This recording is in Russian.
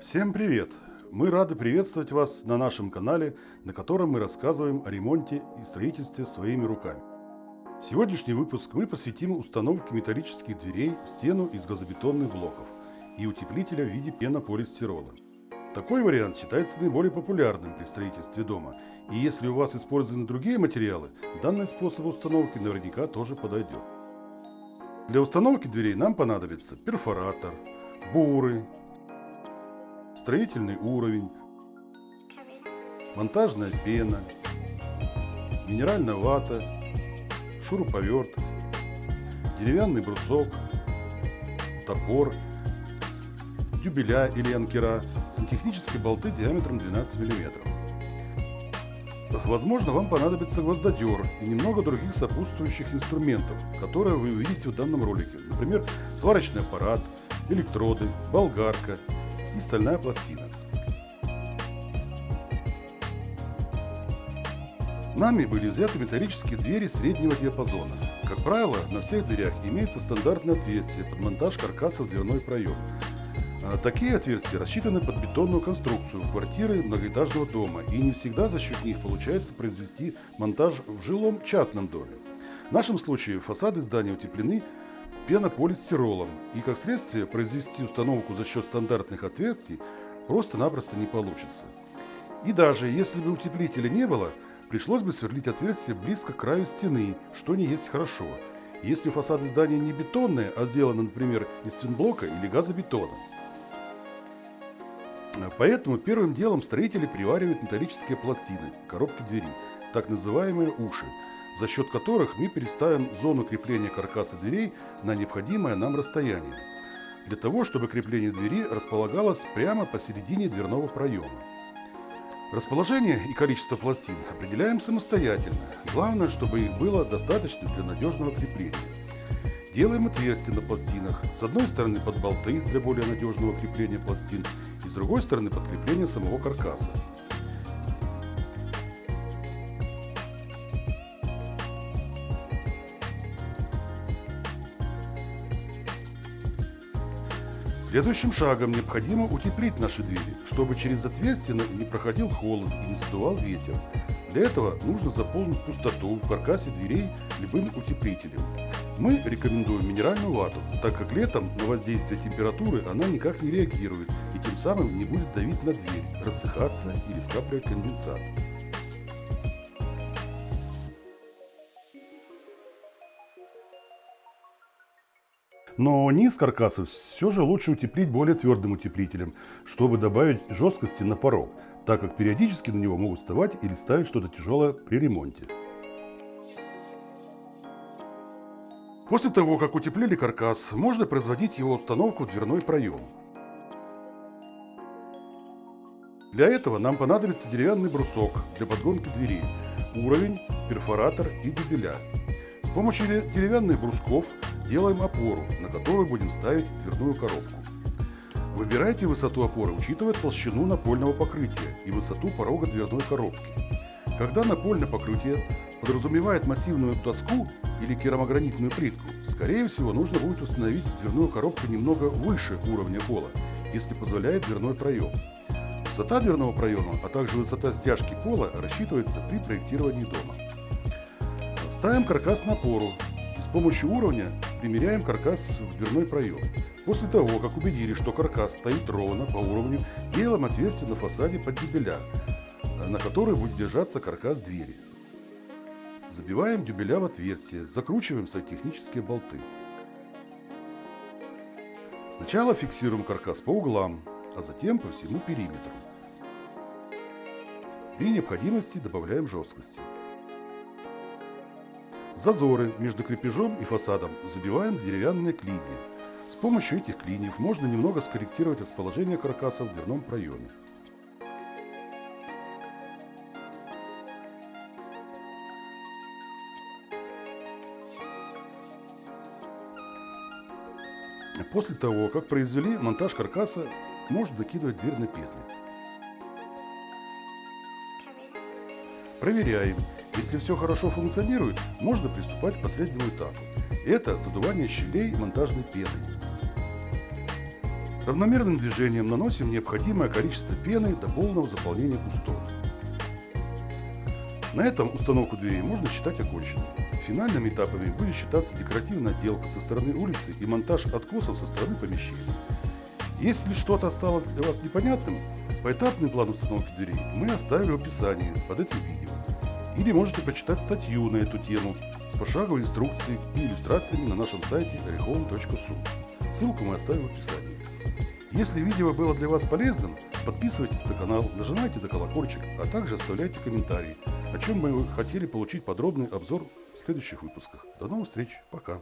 Всем привет! Мы рады приветствовать вас на нашем канале, на котором мы рассказываем о ремонте и строительстве своими руками. Сегодняшний выпуск мы посвятим установке металлических дверей в стену из газобетонных блоков и утеплителя в виде пенополистирола. Такой вариант считается наиболее популярным при строительстве дома, и если у вас использованы другие материалы, данный способ установки наверняка тоже подойдет. Для установки дверей нам понадобится перфоратор, буры, строительный уровень, монтажная пена, минеральная вата, шуруповерт, деревянный брусок, топор, дюбеля или анкера, сантехнические болты диаметром 12 мм. Возможно, вам понадобится гвоздодер и немного других сопутствующих инструментов, которые вы увидите в данном ролике. Например, сварочный аппарат, электроды, болгарка и стальная пластина. Нами были взяты металлические двери среднего диапазона. Как правило, на всех дверях имеется стандартное отверстие под монтаж каркаса в дверной проем. А такие отверстия рассчитаны под бетонную конструкцию квартиры многоэтажного дома, и не всегда за счет них получается произвести монтаж в жилом частном доме. В нашем случае фасады здания утеплены пенополистиролом, и как следствие произвести установку за счет стандартных отверстий просто-напросто не получится. И даже если бы утеплителя не было, пришлось бы сверлить отверстие близко к краю стены, что не есть хорошо, если фасады здания не бетонные, а сделаны, например, из твинблока или газобетона. Поэтому первым делом строители приваривают металлические пластины, коробки двери, так называемые уши, за счет которых мы переставим зону крепления каркаса дверей на необходимое нам расстояние, для того, чтобы крепление двери располагалось прямо посередине дверного проема. Расположение и количество пластин определяем самостоятельно, главное, чтобы их было достаточно для надежного крепления. Делаем отверстия на пластинах, с одной стороны под болты для более надежного крепления пластин и с другой стороны под крепление самого каркаса. Следующим шагом необходимо утеплить наши двери, чтобы через отверстие не проходил холод и не задувал ветер. Для этого нужно заполнить пустоту в каркасе дверей любым утеплителем. Мы рекомендуем минеральную вату, так как летом на воздействие температуры она никак не реагирует и тем самым не будет давить на дверь, рассыхаться или скапливать конденсат. Но низ каркаса все же лучше утеплить более твердым утеплителем, чтобы добавить жесткости на порог, так как периодически на него могут вставать или ставить что-то тяжелое при ремонте. После того, как утеплили каркас, можно производить его установку в дверной проем. Для этого нам понадобится деревянный брусок для подгонки дверей, уровень, перфоратор и дюбеля. С помощью деревянных брусков Делаем опору, на которую будем ставить дверную коробку. Выбирайте высоту опоры, учитывая толщину напольного покрытия и высоту порога дверной коробки. Когда напольное покрытие подразумевает массивную доску или керамогранитную плитку, скорее всего нужно будет установить дверную коробку немного выше уровня пола, если позволяет дверной проем. Высота дверного проема, а также высота стяжки пола рассчитывается при проектировании дома. Ставим каркас на опору, помощью уровня примеряем каркас в дверной проем. После того, как убедились, что каркас стоит ровно по уровню, делаем отверстие на фасаде под дюбеля, на который будет держаться каркас двери. Забиваем дюбеля в отверстие, закручиваем сантехнические болты. Сначала фиксируем каркас по углам, а затем по всему периметру. При необходимости добавляем жесткости. Зазоры между крепежом и фасадом забиваем деревянные клинья. С помощью этих клиньев можно немного скорректировать расположение каркаса в дверном проеме. После того, как произвели монтаж каркаса, можно накидывать дверь на петли. Проверяем, если все хорошо функционирует, можно приступать к последнему этапу. Это задувание щелей монтажной пеной. Равномерным движением наносим необходимое количество пены до полного заполнения пустот. На этом установку дверей можно считать оконченной. Финальными этапами будет считаться декоративная отделка со стороны улицы и монтаж откосов со стороны помещения. Если что-то осталось для вас непонятным, поэтапный план установки дверей мы оставили в описании под этим видео. Или можете почитать статью на эту тему с пошаговой инструкцией и иллюстрациями на нашем сайте orihome.su. Ссылку мы оставим в описании. Если видео было для вас полезным, подписывайтесь на канал, нажимайте на колокольчик, а также оставляйте комментарии, о чем вы хотели получить подробный обзор в следующих выпусках. До новых встреч, пока!